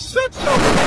said so.